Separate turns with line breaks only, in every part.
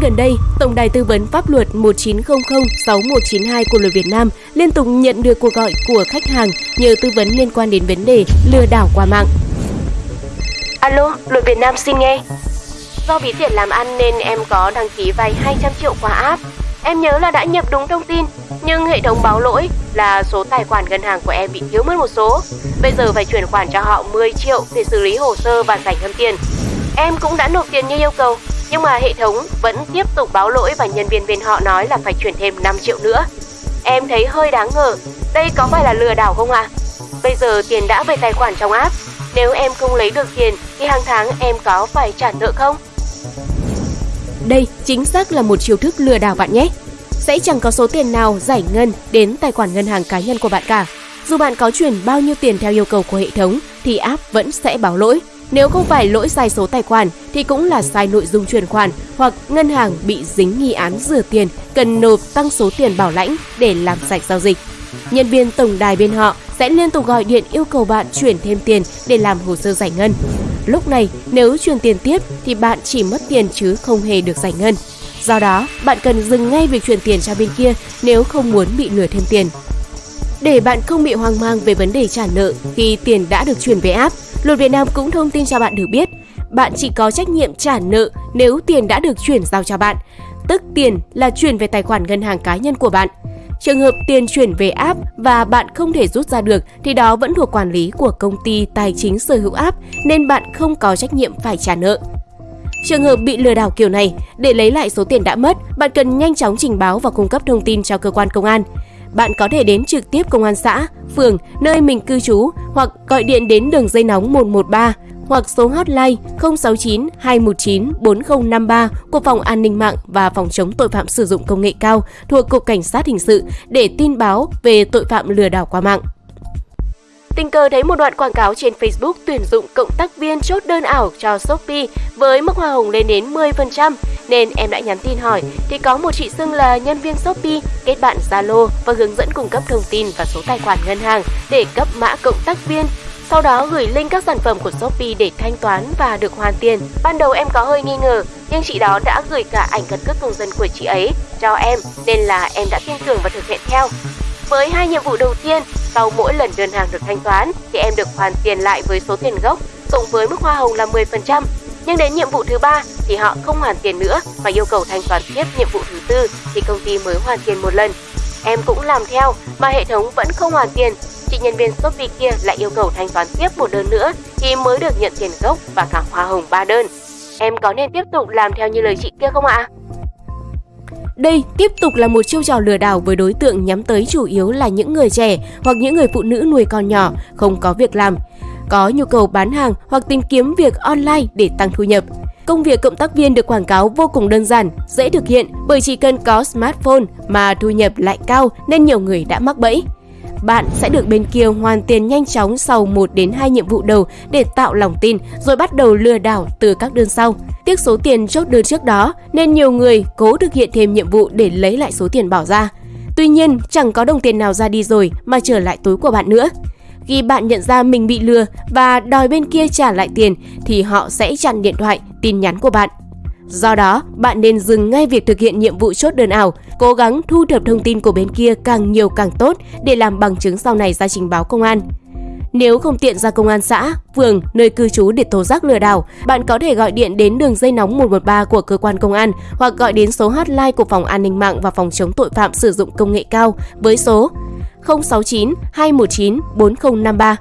gian gần đây, Tổng đài tư vấn pháp luật 1900 6192 của luật Việt Nam liên tục nhận được cuộc gọi của khách hàng nhờ tư vấn liên quan đến vấn đề lừa đảo qua mạng.
Alo, luật Việt Nam xin nghe. Do bí tiền làm ăn nên em có đăng ký vay 200 triệu qua app. Em nhớ là đã nhập đúng thông tin, nhưng hệ thống báo lỗi là số tài khoản ngân hàng của em bị thiếu mất một số. Bây giờ phải chuyển khoản cho họ 10 triệu để xử lý hồ sơ và giải ngân tiền. Em cũng đã nộp tiền như yêu cầu, nhưng mà hệ thống vẫn tiếp tục báo lỗi và nhân viên bên họ nói là phải chuyển thêm 5 triệu nữa. Em thấy hơi đáng ngờ, đây có phải là lừa đảo không ạ? À? Bây giờ tiền đã về tài khoản trong app, nếu em không lấy được tiền thì hàng tháng em có phải trả nợ không?
Đây chính xác là một chiêu thức lừa đảo bạn nhé. Sẽ chẳng có số tiền nào giải ngân đến tài khoản ngân hàng cá nhân của bạn cả. Dù bạn có chuyển bao nhiêu tiền theo yêu cầu của hệ thống thì app vẫn sẽ báo lỗi. Nếu không phải lỗi sai số tài khoản thì cũng là sai nội dung chuyển khoản hoặc ngân hàng bị dính nghi án rửa tiền cần nộp tăng số tiền bảo lãnh để làm sạch giao dịch. Nhân viên tổng đài bên họ sẽ liên tục gọi điện yêu cầu bạn chuyển thêm tiền để làm hồ sơ giải ngân. Lúc này, nếu chuyển tiền tiếp thì bạn chỉ mất tiền chứ không hề được giải ngân. Do đó, bạn cần dừng ngay việc chuyển tiền cho bên kia nếu không muốn bị lừa thêm tiền. Để bạn không bị hoang mang về vấn đề trả nợ khi tiền đã được chuyển về app, Luật Việt Nam cũng thông tin cho bạn được biết, bạn chỉ có trách nhiệm trả nợ nếu tiền đã được chuyển giao cho bạn, tức tiền là chuyển về tài khoản ngân hàng cá nhân của bạn. Trường hợp tiền chuyển về app và bạn không thể rút ra được thì đó vẫn thuộc quản lý của công ty tài chính sở hữu app nên bạn không có trách nhiệm phải trả nợ. Trường hợp bị lừa đảo kiểu này, để lấy lại số tiền đã mất, bạn cần nhanh chóng trình báo và cung cấp thông tin cho cơ quan công an. Bạn có thể đến trực tiếp công an xã, phường, nơi mình cư trú hoặc gọi điện đến đường dây nóng 113 hoặc số hotline 069 219 4053 của Phòng An ninh mạng và Phòng chống tội phạm sử dụng công nghệ cao thuộc Cục Cảnh sát Hình sự để tin báo về tội phạm lừa đảo qua mạng.
Tình cờ thấy một đoạn quảng cáo trên Facebook tuyển dụng cộng tác viên chốt đơn ảo cho Shopee với mức hoa hồng lên đến 10% nên em đã nhắn tin hỏi thì có một chị xưng là nhân viên Shopee kết bạn Zalo và hướng dẫn cung cấp thông tin và số tài khoản ngân hàng để cấp mã cộng tác viên sau đó gửi link các sản phẩm của Shopee để thanh toán và được hoàn tiền. Ban đầu em có hơi nghi ngờ, nhưng chị đó đã gửi cả ảnh căn cước công dân của chị ấy cho em nên là em đã tin tưởng và thực hiện theo. Với hai nhiệm vụ đầu tiên, sau mỗi lần đơn hàng được thanh toán, thì em được hoàn tiền lại với số tiền gốc, cộng với mức hoa hồng là 10%. Nhưng đến nhiệm vụ thứ ba, thì họ không hoàn tiền nữa và yêu cầu thanh toán tiếp nhiệm vụ thứ tư, thì công ty mới hoàn tiền một lần. Em cũng làm theo, mà hệ thống vẫn không hoàn tiền chị nhân viên Shopee kia lại yêu cầu thanh toán tiếp một đơn nữa, thì mới được nhận tiền gốc và cả hoa hồng ba đơn. Em có nên tiếp tục làm theo như lời chị kia không ạ?
Đây tiếp tục là một chiêu trò lừa đảo với đối tượng nhắm tới chủ yếu là những người trẻ hoặc những người phụ nữ nuôi con nhỏ, không có việc làm, có nhu cầu bán hàng hoặc tìm kiếm việc online để tăng thu nhập. Công việc cộng tác viên được quảng cáo vô cùng đơn giản, dễ thực hiện bởi chỉ cần có smartphone mà thu nhập lại cao nên nhiều người đã mắc bẫy bạn sẽ được bên kia hoàn tiền nhanh chóng sau 1 đến 2 nhiệm vụ đầu để tạo lòng tin rồi bắt đầu lừa đảo từ các đơn sau. Tiếc số tiền chốt đơn trước đó nên nhiều người cố thực hiện thêm nhiệm vụ để lấy lại số tiền bỏ ra. Tuy nhiên, chẳng có đồng tiền nào ra đi rồi mà trở lại túi của bạn nữa. Khi bạn nhận ra mình bị lừa và đòi bên kia trả lại tiền thì họ sẽ chặn điện thoại, tin nhắn của bạn. Do đó, bạn nên dừng ngay việc thực hiện nhiệm vụ chốt đơn ảo, cố gắng thu thập thông tin của bên kia càng nhiều càng tốt để làm bằng chứng sau này ra trình báo công an. Nếu không tiện ra công an xã, phường, nơi cư trú để tố giác lừa đảo, bạn có thể gọi điện đến đường dây nóng 113 của cơ quan công an hoặc gọi đến số hotline của Phòng An ninh mạng và Phòng chống tội phạm sử dụng công nghệ cao với số 069 219 4053.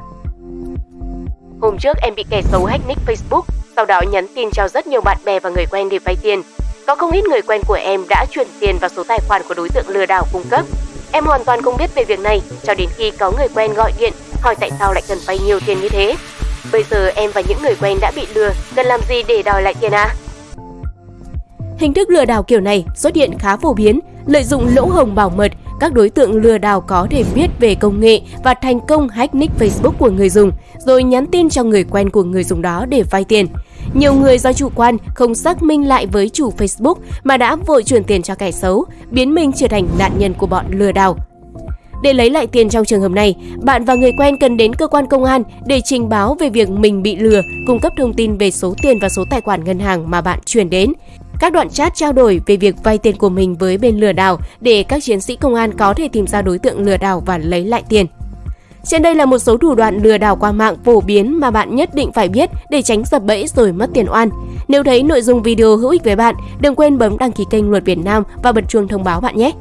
Hôm trước em bị kẻ xấu hack nick Facebook sau đó nhắn tin cho rất nhiều bạn bè và người quen để vay tiền. Có không ít người quen của em đã chuyển tiền vào số tài khoản của đối tượng lừa đảo cung cấp. Em hoàn toàn không biết về việc này cho đến khi có người quen gọi điện hỏi tại sao lại cần vay nhiều tiền như thế. Bây giờ em và những người quen đã bị lừa, cần làm gì để đòi lại tiền à?
Hình thức lừa đảo kiểu này xuất hiện khá phổ biến, lợi dụng lỗ hồng bảo mật, các đối tượng lừa đảo có thể biết về công nghệ và thành công hack nick Facebook của người dùng, rồi nhắn tin cho người quen của người dùng đó để vay tiền. Nhiều người do chủ quan không xác minh lại với chủ Facebook mà đã vội chuyển tiền cho kẻ xấu, biến mình trở thành nạn nhân của bọn lừa đảo. Để lấy lại tiền trong trường hợp này, bạn và người quen cần đến cơ quan công an để trình báo về việc mình bị lừa, cung cấp thông tin về số tiền và số tài khoản ngân hàng mà bạn chuyển đến các đoạn chat trao đổi về việc vay tiền của mình với bên lừa đảo để các chiến sĩ công an có thể tìm ra đối tượng lừa đảo và lấy lại tiền. Trên đây là một số thủ đoạn lừa đảo qua mạng phổ biến mà bạn nhất định phải biết để tránh sập bẫy rồi mất tiền oan. Nếu thấy nội dung video hữu ích với bạn, đừng quên bấm đăng ký kênh Luật Việt Nam và bật chuông thông báo bạn nhé.